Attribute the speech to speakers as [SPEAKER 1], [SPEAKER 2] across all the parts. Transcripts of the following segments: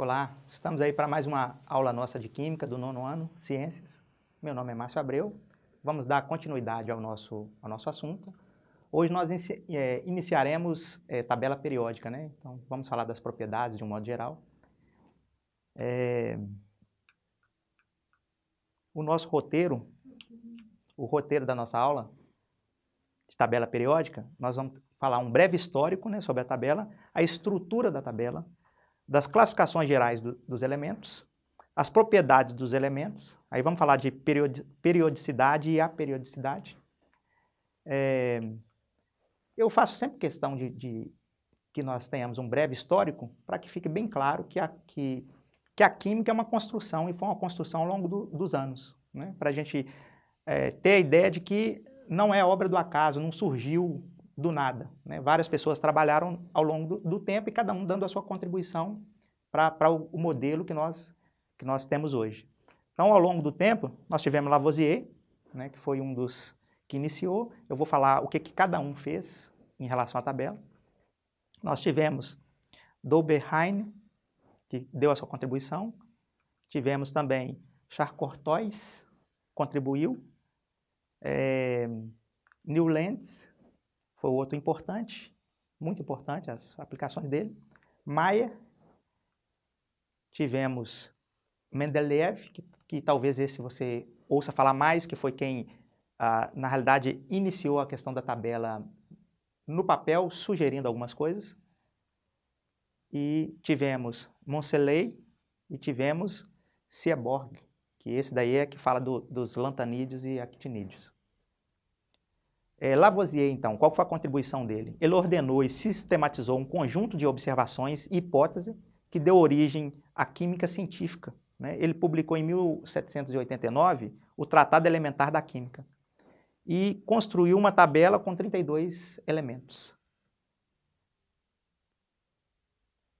[SPEAKER 1] Olá, estamos aí para mais uma aula nossa de Química do nono ano, Ciências. Meu nome é Márcio Abreu. Vamos dar continuidade ao nosso, ao nosso assunto. Hoje nós é, iniciaremos é, tabela periódica, né? Então vamos falar das propriedades de um modo geral. É... O nosso roteiro, o roteiro da nossa aula de tabela periódica, nós vamos falar um breve histórico né, sobre a tabela, a estrutura da tabela, das classificações gerais do, dos elementos, as propriedades dos elementos, aí vamos falar de periodicidade e aperiodicidade. É, eu faço sempre questão de, de, que nós tenhamos um breve histórico para que fique bem claro que a, que, que a química é uma construção e foi uma construção ao longo do, dos anos, né? para a gente é, ter a ideia de que não é obra do acaso, não surgiu do nada. Né? Várias pessoas trabalharam ao longo do, do, tempo e cada um dando a sua contribuição para o, o, modelo que nós, que nós temos hoje. Então, ao longo do tempo, nós tivemos Lavoisier, né, que foi um dos que iniciou. Eu vou falar o que, que cada um fez em relação à tabela. Nós tivemos Doberheim, que deu a sua contribuição. Tivemos também Charles contribuiu. É, Newlands, foi outro importante, muito importante as aplicações dele. Maia, tivemos Mendeleev, que, que, talvez esse você ouça falar mais, que foi quem, ah, na realidade, iniciou a questão da tabela no papel, sugerindo algumas coisas. E tivemos Moncelei e tivemos Seaborg, que esse daí é que fala do, dos lantanídeos e actinídeos. É, Lavoisier, então, qual foi a contribuição dele? Ele ordenou e sistematizou um conjunto de observações e hipóteses que deu origem à química científica. Né? Ele publicou em 1789 o Tratado Elementar da Química e construiu uma tabela com 32 elementos.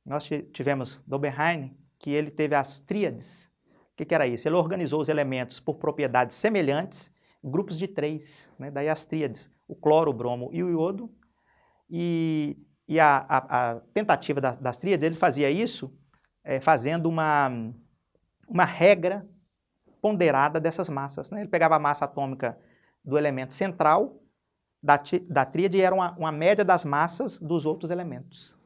[SPEAKER 1] Nós tivemos Doberheim, que ele teve as tríades. O que, que era isso? Ele organizou os elementos por propriedades semelhantes grupos de três, né? daí as tríades, o cloro, o bromo e o iodo, e, e a, a, a, tentativa da, das tríades, ele fazia isso é, fazendo uma, uma regra ponderada dessas massas. Né? Ele pegava a massa atômica do elemento central da, da tríade e era uma, uma média das massas dos outros elementos.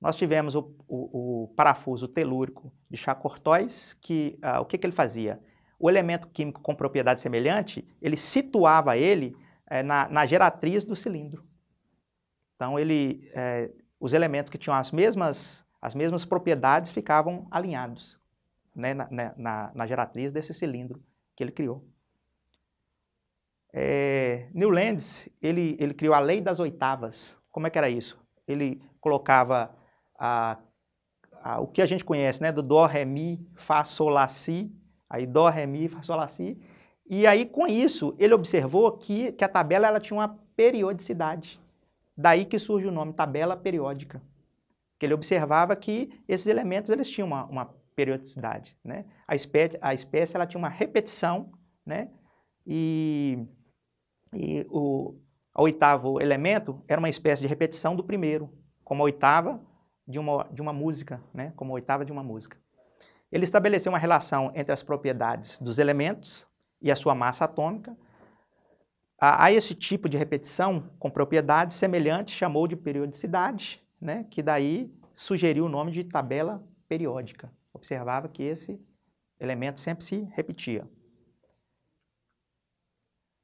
[SPEAKER 1] Nós tivemos o, o, o parafuso telúrico de Chacortóis, que uh, o que, que ele fazia? O elemento químico com propriedade semelhante, ele situava ele é, na, na, geratriz do cilindro. Então, ele, é, os elementos que tinham as mesmas, as mesmas propriedades ficavam alinhados né, na, na, na, geratriz desse cilindro que ele criou. É, Newlands, ele, ele criou a lei das oitavas. Como é que era isso? Ele colocava a, a, o que a gente conhece, né, do Dó, Ré, Mi, Fá, Sol, Lá, Si, Aí Dó, Ré, Mi, Fá, Sol, Lá, Si. E aí, com isso, ele observou que, que a tabela ela tinha uma periodicidade. Daí que surge o nome tabela periódica. Que ele observava que esses elementos eles tinham uma, uma periodicidade. Né? A, espécie, a espécie ela tinha uma repetição, né? e, e o a oitavo elemento era uma espécie de repetição do primeiro, como a oitava de uma, de uma música, né? como a oitava de uma música. Ele estabeleceu uma relação entre as propriedades dos elementos e a sua massa atômica. A, a esse tipo de repetição com propriedades semelhantes chamou de periodicidade, né, que daí sugeriu o nome de tabela periódica. Observava que esse elemento sempre se repetia.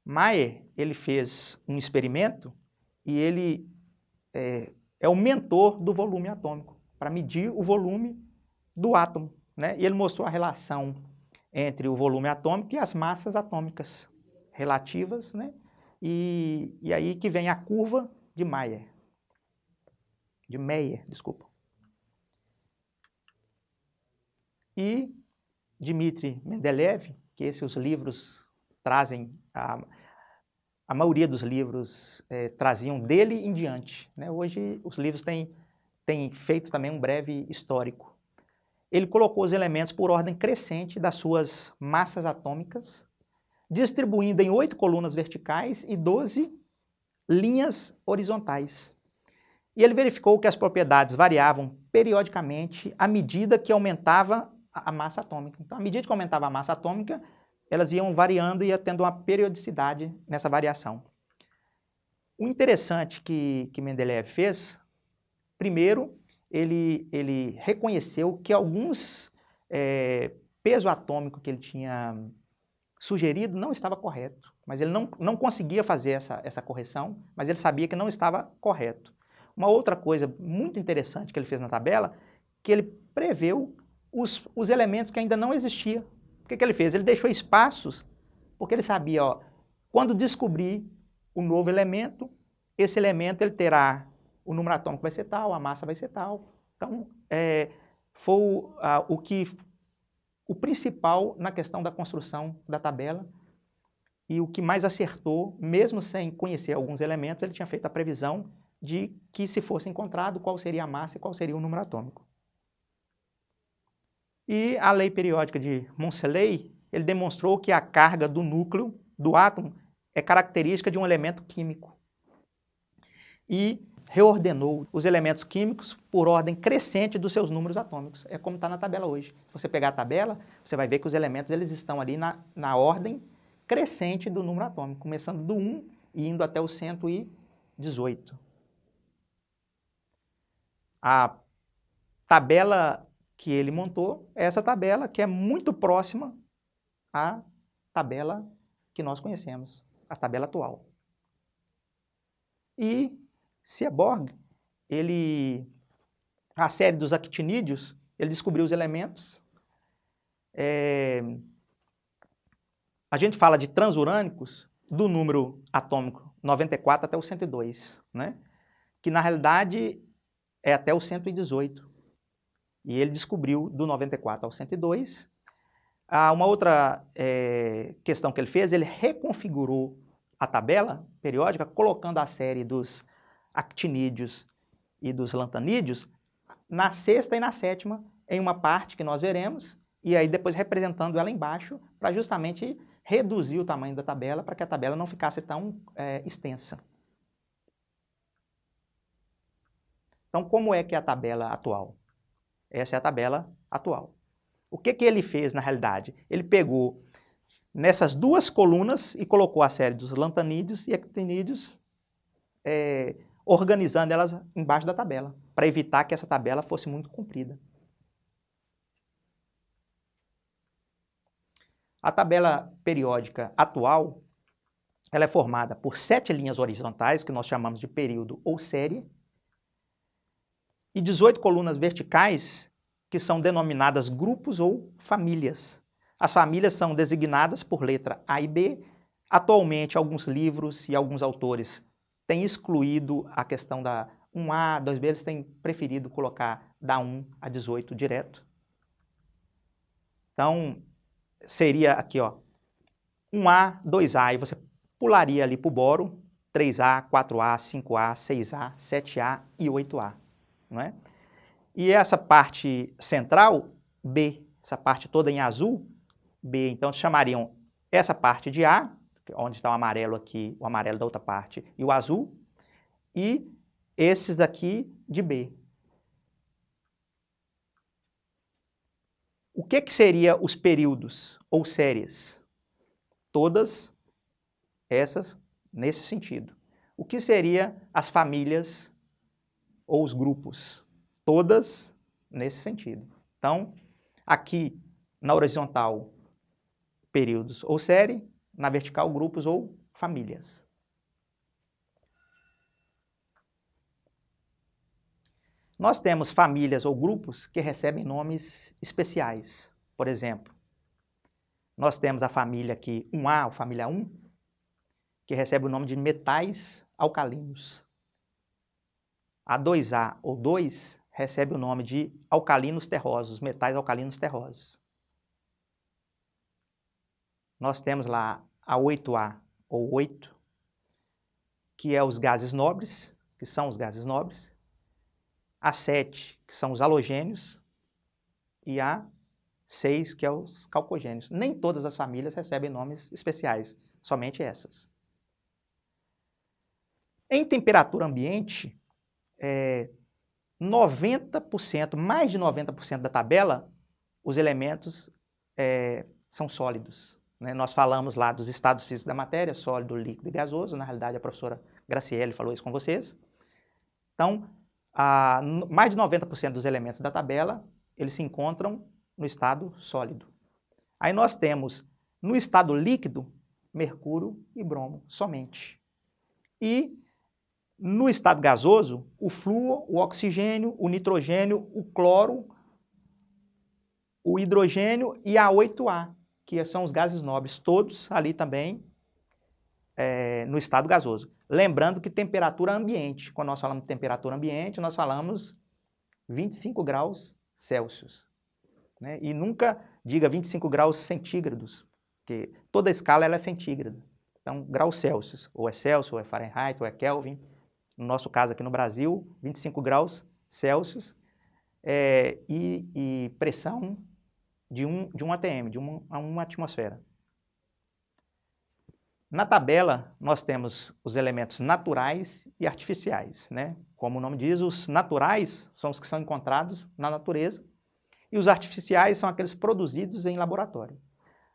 [SPEAKER 1] Mayer ele fez um experimento e ele é, é o mentor do volume atômico, para medir o volume do átomo. Né? E ele mostrou a relação entre o volume atômico e as massas atômicas relativas, né? e, e aí que vem a curva de Mayer, de Meyer, desculpa. E Dmitri Mendeleev, que esses livros trazem, a, a maioria dos livros é, traziam dele em diante. Né? Hoje os livros têm, têm feito também um breve histórico ele colocou os elementos por ordem crescente das suas massas atômicas, distribuindo em oito colunas verticais e doze linhas horizontais. E ele verificou que as propriedades variavam periodicamente à medida que aumentava a massa atômica. Então, à medida que aumentava a massa atômica, elas iam variando e ia tendo uma periodicidade nessa variação. O interessante que, que Mendeleev fez, primeiro, ele, ele reconheceu que alguns é, peso atômico que ele tinha sugerido não estava correto, mas ele não, não conseguia fazer essa, essa correção, mas ele sabia que não estava correto. Uma outra coisa muito interessante que ele fez na tabela, que ele preveu os, os elementos que ainda não existiam. O que, que ele fez? Ele deixou espaços, porque ele sabia, ó, quando descobrir o novo elemento, esse elemento ele terá o número atômico vai ser tal, a massa vai ser tal. Então, é, foi o, o que o principal na questão da construção da tabela e o que mais acertou, mesmo sem conhecer alguns elementos, ele tinha feito a previsão de que se fosse encontrado qual seria a massa e qual seria o número atômico. E a lei periódica de Montcellet, ele demonstrou que a carga do núcleo do átomo é característica de um elemento químico. E reordenou os elementos químicos por ordem crescente dos seus números atômicos. É como está na tabela hoje. Se você pegar a tabela, você vai ver que os elementos eles estão ali na, na ordem crescente do número atômico, começando do 1 e indo até o 118. A tabela que ele montou é essa tabela que é muito próxima à tabela que nós conhecemos, a tabela atual. E Seaborg, ele, a série dos actinídeos, ele descobriu os elementos. É, a gente fala de transurânicos do número atômico 94 até o 102, né? que na realidade é até o 118. E ele descobriu do 94 ao 102. Ah, uma outra é, questão que ele fez, ele reconfigurou a tabela periódica, colocando a série dos actinídeos e dos lantanídeos na sexta e na sétima, em uma parte que nós veremos, e aí depois representando ela embaixo, para justamente reduzir o tamanho da tabela, para que a tabela não ficasse tão é, extensa. Então, como é que é a tabela atual? Essa é a tabela atual. O que, que ele fez na realidade? Ele pegou nessas duas colunas e colocou a série dos lantanídeos e actinídeos, é, organizando elas embaixo da tabela, para evitar que essa tabela fosse muito comprida. A tabela periódica atual ela é formada por sete linhas horizontais, que nós chamamos de período ou série, e 18 colunas verticais, que são denominadas grupos ou famílias. As famílias são designadas por letra A e B. Atualmente, alguns livros e alguns autores têm excluído a questão da 1A, 2B, eles têm preferido colocar da 1 a 18 direto. Então, seria aqui, ó, 1A, 2A, e você pularia ali para o boro, 3A, 4A, 5A, 6A, 7A e 8A não é? E essa parte central, B, essa parte toda em azul, B, então chamariam essa parte de A, onde está o amarelo aqui, o amarelo da outra parte, e o azul, e esses daqui de B. O que, que seria os períodos ou séries? Todas essas nesse sentido. O que seria as famílias ou os grupos, todas nesse sentido. Então, aqui na horizontal, períodos ou série, na vertical, grupos ou famílias. Nós temos famílias ou grupos que recebem nomes especiais. Por exemplo, nós temos a família aqui 1A, a família 1, que recebe o nome de metais alcalinos. A 2A ou 2 recebe o nome de alcalinos terrosos, metais alcalinos terrosos. Nós temos lá a 8A ou 8, que é os gases nobres, que são os gases nobres. A 7, que são os halogênios. E a 6, que é os calcogênios. Nem todas as famílias recebem nomes especiais, somente essas. Em temperatura ambiente, é, 90%, mais de 90% da tabela, os elementos é, são sólidos. Né? Nós falamos lá dos estados físicos da matéria, sólido, líquido e gasoso. Na realidade, a professora Graciele falou isso com vocês. Então, a, mais de 90% dos elementos da tabela, eles se encontram no estado sólido. Aí nós temos, no estado líquido, mercúrio e bromo somente. E no estado gasoso, o flúor, o oxigênio, o nitrogênio, o cloro, o hidrogênio e a 8A, que são os gases nobres, todos ali também é, no estado gasoso. Lembrando que temperatura ambiente, quando nós falamos de temperatura ambiente, nós falamos 25 graus Celsius. Né? E nunca diga 25 graus centígrados, porque toda a escala ela é centígrada. Então, graus Celsius, ou é Celsius, ou é Fahrenheit, ou é Kelvin, no nosso caso aqui no Brasil, 25 graus Celsius, é, e, e, pressão de um, de um ATM, de uma, uma atmosfera. Na tabela, nós temos os elementos naturais e artificiais. Né? Como o nome diz, os naturais são os que são encontrados na natureza e os artificiais são aqueles produzidos em laboratório.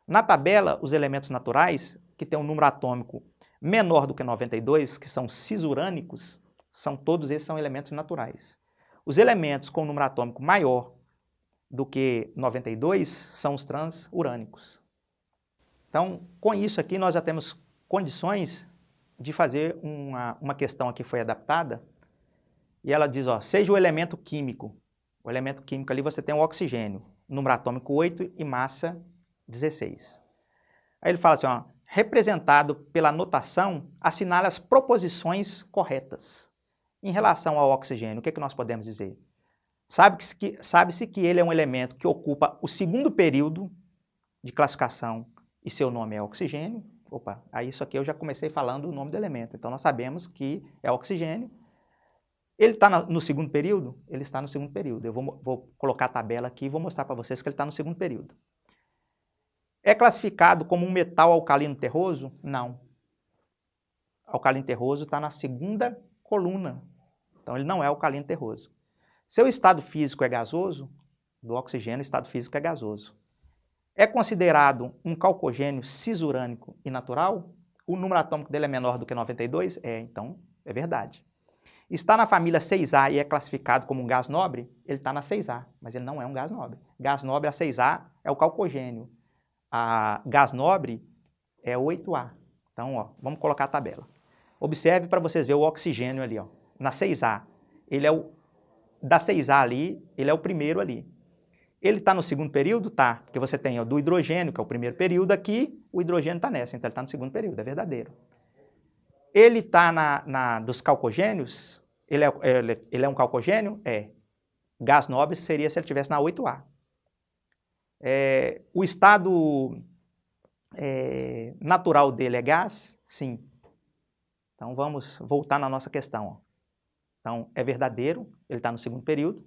[SPEAKER 1] Na tabela, os elementos naturais, que têm um número atômico menor do que 92, que são cisurânicos, são todos esses são elementos naturais. Os elementos com número atômico maior do que 92 são os transurânicos. Então, com isso aqui, nós já temos condições de fazer uma, uma questão aqui foi adaptada, e ela diz, ó, seja o elemento químico. O elemento químico ali você tem o oxigênio, número atômico 8 e massa 16. Aí ele fala assim, ó, representado pela notação, assinala as proposições corretas. Em relação ao oxigênio, o que, é que nós podemos dizer? Sabe-se que, sabe que ele é um elemento que ocupa o segundo período de classificação e seu nome é oxigênio. Opa, aí isso aqui eu já comecei falando o nome do elemento. Então nós sabemos que é oxigênio. Ele está no segundo período? Ele está no segundo período. Eu vou, vou colocar a tabela aqui e vou mostrar para vocês que ele está no segundo período. É classificado como um metal alcalino terroso? Não. Alcalino terroso está na segunda coluna. Então ele não é alcalino terroso. Seu estado físico é gasoso, do oxigênio o estado físico é gasoso. É considerado um calcogênio cisurânico e natural? O número atômico dele é menor do que 92? É, então é verdade. Está na família 6A e é classificado como um gás nobre? Ele está na 6A, mas ele não é um gás nobre. Gás nobre, a 6A, é o calcogênio a gás nobre é 8A. Então, ó, vamos colocar a tabela. Observe para vocês verem o oxigênio ali, ó, na 6A. Ele é o, da 6A ali, ele é o primeiro ali. Ele está no segundo período? Tá, porque você tem ó, do hidrogênio, que é o primeiro período aqui, o hidrogênio está nessa, então ele está no segundo período, é verdadeiro. Ele está na, na, dos calcogênios, ele é, ele, ele é um calcogênio? É. Gás nobre seria se ele estivesse na 8A. É, o estado é, natural dele é gás? Sim. Então vamos voltar na nossa questão. Então é verdadeiro, ele está no segundo período.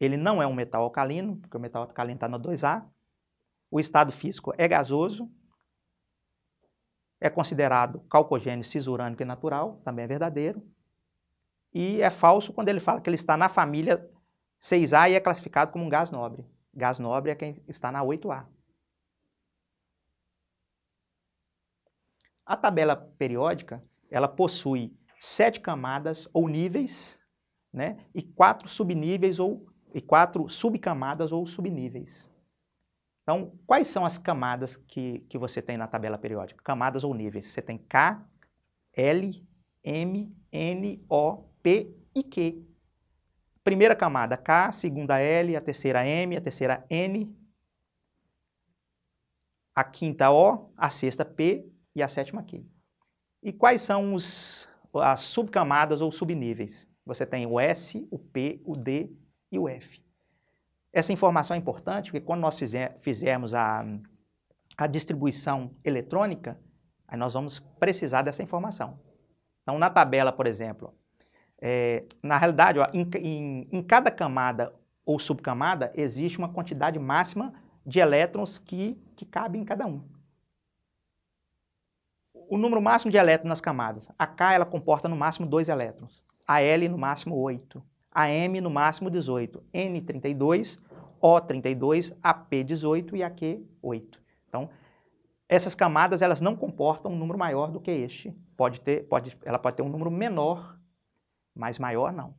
[SPEAKER 1] Ele não é um metal alcalino, porque o metal alcalino está no 2A. O estado físico é gasoso. É considerado calcogênio cisurânico e natural, também é verdadeiro. E é falso quando ele fala que ele está na família 6A e é classificado como um gás nobre. Gás nobre é quem está na 8A. A tabela periódica, ela possui sete camadas ou níveis, né, e quatro subníveis ou e quatro subcamadas ou subníveis. Então, quais são as camadas que, que você tem na tabela periódica? Camadas ou níveis. Você tem K, L, M, N, O, P e Q. Primeira camada K, segunda L, a terceira M, a terceira N, a quinta O, a sexta P e a sétima Q. E quais são os, as subcamadas ou subníveis? Você tem o S, o P, o D e o F. Essa informação é importante porque quando nós fizer, fizermos a, a distribuição eletrônica, aí nós vamos precisar dessa informação. Então, na tabela, por exemplo, é, na realidade, ó, em, em, em cada camada ou subcamada, existe uma quantidade máxima de elétrons que, que cabe em cada um. O número máximo de elétrons nas camadas, a K ela comporta no máximo dois elétrons. Al no máximo 8, AM no máximo 18, N32, O32, AP18 e AQ8. Então, essas camadas elas não comportam um número maior do que este. Pode ter, pode, ela pode ter um número menor, mas maior não.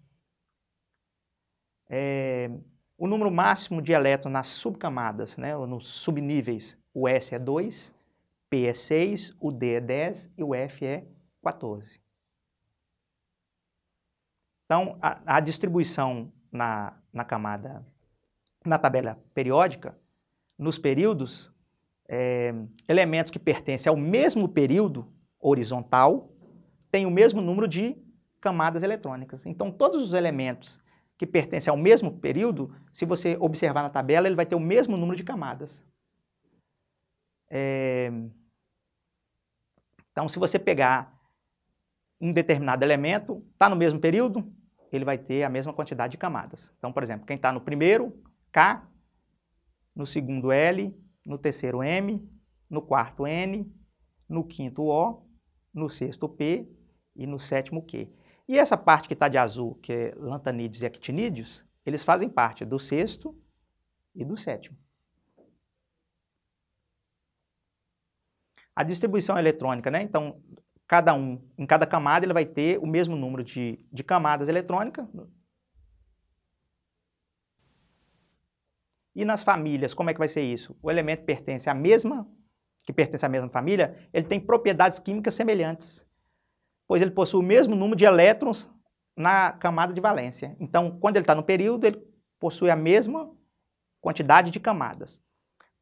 [SPEAKER 1] É, o número máximo de elétrons nas subcamadas, né, nos subníveis, o S é 2, É 6, o D é 10 e o F é 14. Então, a, a distribuição na, na camada, na tabela periódica, nos períodos, é, elementos que pertencem ao mesmo período horizontal têm o mesmo número de camadas eletrônicas. Então, todos os elementos que pertencem ao mesmo período, se você observar na tabela, ele vai ter o mesmo número de camadas. É... Então, se você pegar um determinado elemento, está no mesmo período, ele vai ter a mesma quantidade de camadas. Então, por exemplo, quem está no primeiro, K, no segundo L, no terceiro M, no quarto N, no quinto O, no sexto P e no sétimo Q. E essa parte que está de azul, que é lantanídeos e actinídeos, eles fazem parte do sexto e do sétimo. A distribuição eletrônica, né? Então, cada um, em cada camada, ele vai ter o mesmo número de, de camadas eletrônicas. E nas famílias, como é que vai ser isso? O elemento pertence à mesma, que pertence à mesma família, ele tem propriedades químicas semelhantes, pois ele possui o mesmo número de elétrons na camada de valência. Então, quando ele está no período, ele possui a mesma quantidade de camadas.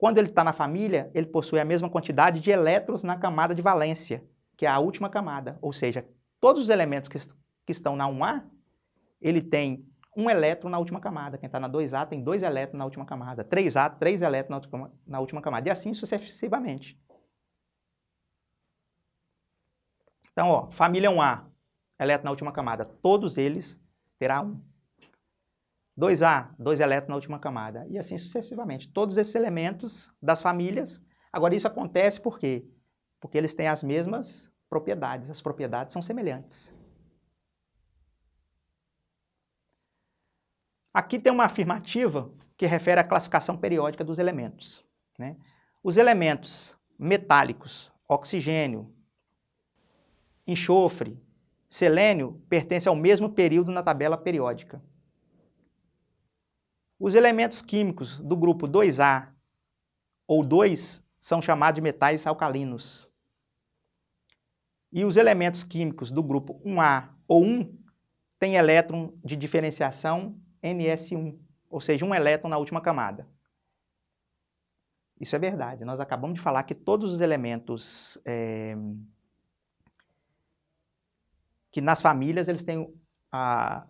[SPEAKER 1] Quando ele está na família, ele possui a mesma quantidade de elétrons na camada de valência que é a última camada, ou seja, todos os elementos que, que estão na 1A, ele tem um elétron na última camada. Quem está na 2A tem dois elétrons na última camada. 3A, três elétrons na última, na última camada. E assim sucessivamente. Então, ó, família 1A, elétron na última camada. Todos eles terá 1. 2A, dois elétrons na última camada. E assim sucessivamente. Todos esses elementos das famílias. Agora, isso acontece por quê? porque eles têm as mesmas propriedades, as propriedades são semelhantes. Aqui tem uma afirmativa que refere à classificação periódica dos elementos. Né? Os elementos metálicos, oxigênio, enxofre, selênio, pertencem ao mesmo período na tabela periódica. Os elementos químicos do grupo 2A ou 2 são chamados de metais alcalinos. E os elementos químicos do grupo 1A ou 1 têm elétron de diferenciação NS1, ou seja, um elétron na última camada. Isso é verdade. Nós acabamos de falar que todos os elementos é, que nas famílias eles têm a,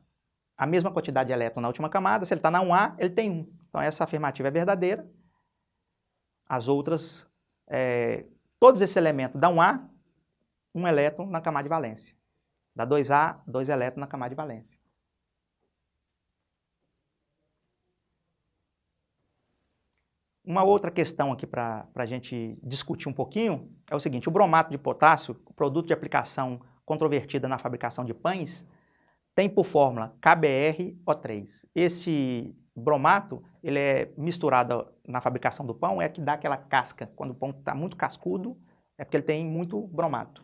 [SPEAKER 1] a mesma quantidade de elétron na última camada. Se ele está na 1A, ele tem 1. Então essa afirmativa é verdadeira. As outras, é, todos esses elementos da 1A um elétron na camada de valência. Da 2A, dois elétrons na camada de valência. Uma outra questão aqui para a gente discutir um pouquinho é o seguinte, o bromato de potássio, produto de aplicação controvertida na fabricação de pães, tem por fórmula KBrO3. Esse bromato, ele é misturado na fabricação do pão, é que dá aquela casca. Quando o pão está muito cascudo, é porque ele tem muito bromato.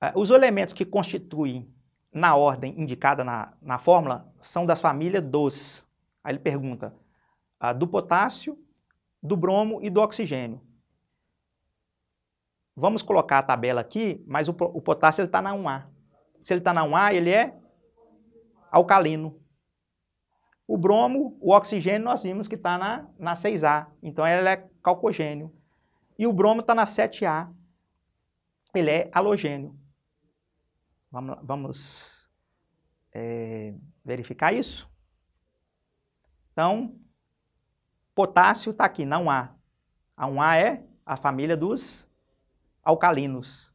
[SPEAKER 1] Ah, os elementos que constituem na ordem indicada na, na fórmula são das famílias dos. Aí ele pergunta uh, do potássio, do bromo e do oxigênio. Vamos colocar a tabela aqui, mas o, o potássio está na 1A. Se ele está na 1A, ele é alcalino. O bromo, o oxigênio, nós vimos que está na, na 6A. Então, ele é calcogênio. E o bromo está na 7A. Ele é halogênio. Vamos, vamos é, verificar isso? Então, potássio está aqui, não há. A 1A é a família dos alcalinos.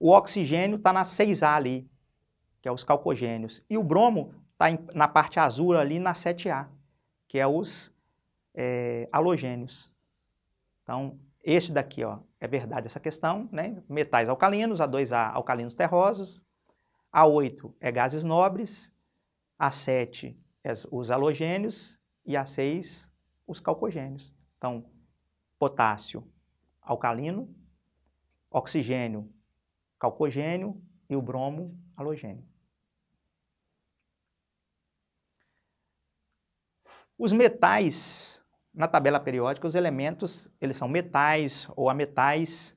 [SPEAKER 1] O oxigênio está na 6A ali, que é os calcogênios. E o bromo está na parte azul ali na 7A, que é os é, halogênios. Então, este daqui ó, é verdade essa questão, né? metais alcalinos, A2A alcalinos terrosos, A8 é gases nobres, A7 é os halogênios e A6 os calcogênios. Então, potássio alcalino, oxigênio calcogênio e o bromo halogênio. Os metais, na tabela periódica, os elementos, eles são metais ou ametais,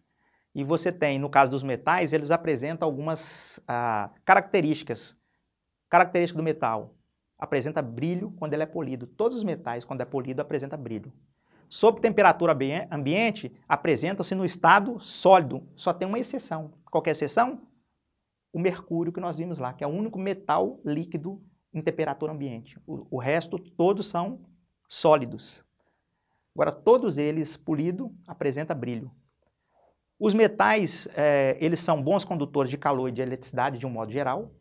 [SPEAKER 1] e você tem, no caso dos metais, eles apresentam algumas ah, características. Característica do metal, apresenta brilho quando ele é polido. Todos os metais, quando é polido, apresenta brilho. Sob temperatura ambiente, apresentam-se no estado sólido. Só tem uma exceção. Qual é a exceção? O mercúrio que nós vimos lá, que é o único metal líquido em temperatura ambiente. O, o resto, todos são sólidos. Agora, todos eles, polido, apresenta brilho. Os metais, é, eles são bons condutores de calor e de eletricidade de um modo geral.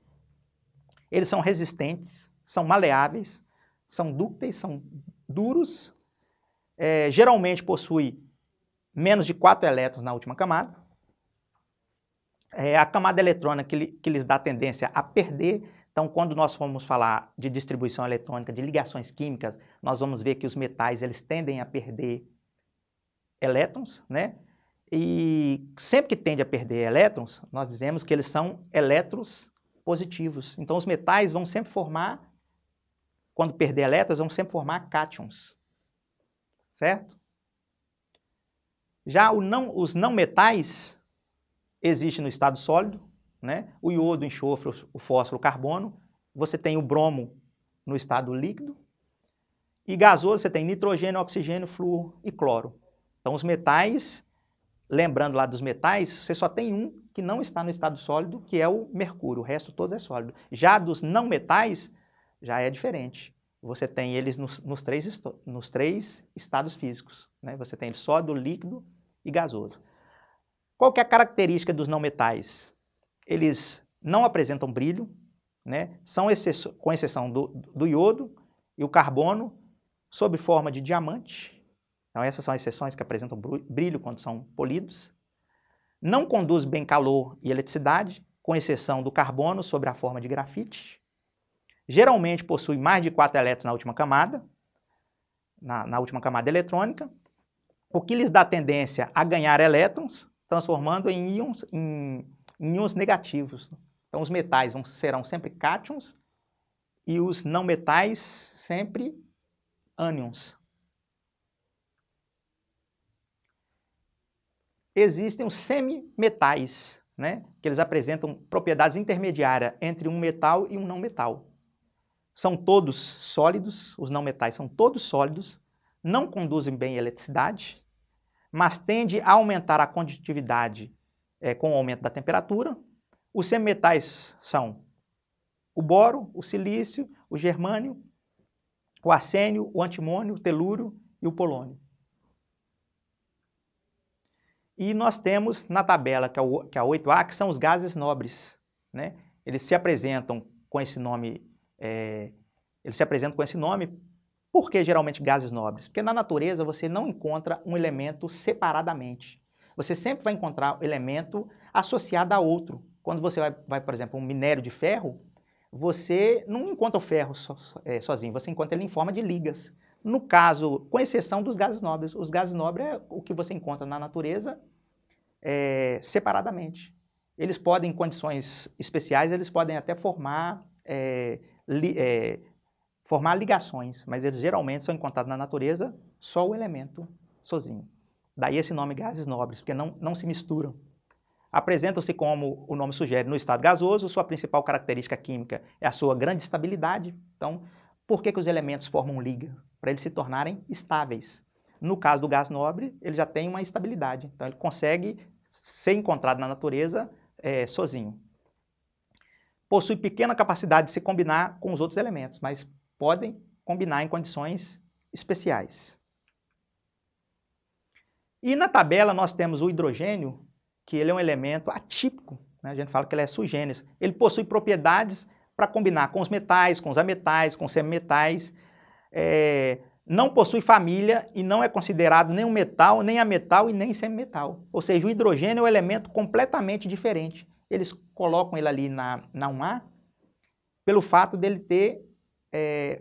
[SPEAKER 1] Eles são resistentes, são maleáveis, são dúcteis, são duros. É, geralmente possui menos de 4 elétrons na última camada. É a camada eletrônica que, que lhes dá tendência a perder. Então, quando nós formos falar de distribuição eletrônica, de ligações químicas, nós vamos ver que os metais eles tendem a perder elétrons, né? E sempre que tende a perder elétrons, nós dizemos que eles são elétrons positivos. Então, os metais vão sempre formar, quando perder elétrons, vão sempre formar cátions. Certo? Já não, os não metais existem no estado sólido, né? o iodo, o enxofre, o fósforo, o carbono. Você tem o bromo no estado líquido. E gasoso, você tem nitrogênio, oxigênio, flúor e cloro. Então, os metais lembrando lá dos metais, você só tem um que não está no estado sólido, que é o mercúrio, o resto todo é sólido. Já dos não metais, já é diferente. Você tem eles nos, nos três, nos três estados físicos. Né? Você tem sólido, líquido e gasoso. Qual que é a característica dos não metais? Eles não apresentam brilho, né? são com exceção do, do iodo e o carbono, sob forma de diamante, então essas são exceções que apresentam brilho quando são polidos. Não conduz bem calor e eletricidade, com exceção do carbono sobre a forma de grafite. Geralmente possui mais de 4 elétrons na última camada, na, na última camada eletrônica, o que lhes dá tendência a ganhar elétrons, transformando em íons, em íons negativos. Então os metais vão, serão sempre cátions e os não metais sempre ânions. existem os semimetais, né? que eles apresentam propriedades intermediárias entre um metal e um não metal. São todos sólidos, os não metais são todos sólidos, não conduzem bem a eletricidade, mas tende a aumentar a condutividade é, com o aumento da temperatura. Os semimetais são o boro, o silício, o germânio, o arsênio, o antimônio, o telúrio e o polônio. E nós temos na tabela, que é, o, que é a 8A, que são os gases nobres. Né? Eles se apresentam com esse nome, é, eles se apresentam com esse nome, por que geralmente gases nobres? Porque na natureza você não encontra um elemento separadamente. Você sempre vai encontrar elemento associado a outro. Quando você vai, vai por exemplo, um minério de ferro, você não encontra o ferro so, é, sozinho, você encontra ele em forma de ligas. No caso, com exceção dos gases nobres, os gases nobres é o que você encontra na natureza é, separadamente. Eles podem, em condições especiais, eles podem até formar, é, li, é, formar ligações, mas eles geralmente são encontrados na natureza só o elemento sozinho. Daí esse nome gases nobres, porque não, não se misturam. Apresentam-se como o nome sugere no estado gasoso, sua principal característica química é a sua grande estabilidade. Então, por que, que os elementos formam liga? Para eles se tornarem estáveis. No caso do gás nobre, ele já tem uma estabilidade, então ele consegue ser encontrado na natureza é, sozinho. Possui pequena capacidade de se combinar com os outros elementos, mas podem combinar em condições especiais. E na tabela nós temos o hidrogênio, que ele é um elemento atípico, né? a gente fala que ele é sui generis. Ele possui propriedades para combinar com os metais, com os ametais, com os semimetais. É, não possui família e não é considerado nem um metal, nem ametal e nem semimetal. Ou seja, o hidrogênio é um elemento completamente diferente. eles colocam ele ali na, na 1A pelo fato dele ter é,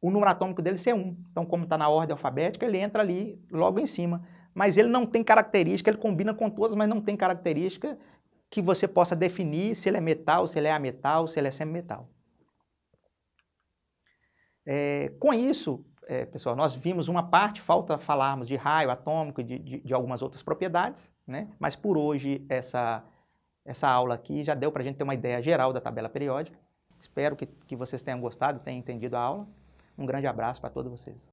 [SPEAKER 1] o número atômico dele ser 1. Então, como está na ordem alfabética, ele entra ali logo em cima. Mas ele não tem característica, ele combina com todas, mas não tem característica que você possa definir se ele é metal, se ele é ametal, se ele é semimetal. É, com isso, é, pessoal, nós vimos uma parte, falta falarmos de raio atômico de, de, de, algumas outras propriedades, né? mas por hoje essa, essa aula aqui já deu para a gente ter uma ideia geral da tabela periódica. Espero que, que vocês tenham gostado, tenham entendido a aula. Um grande abraço para todos vocês.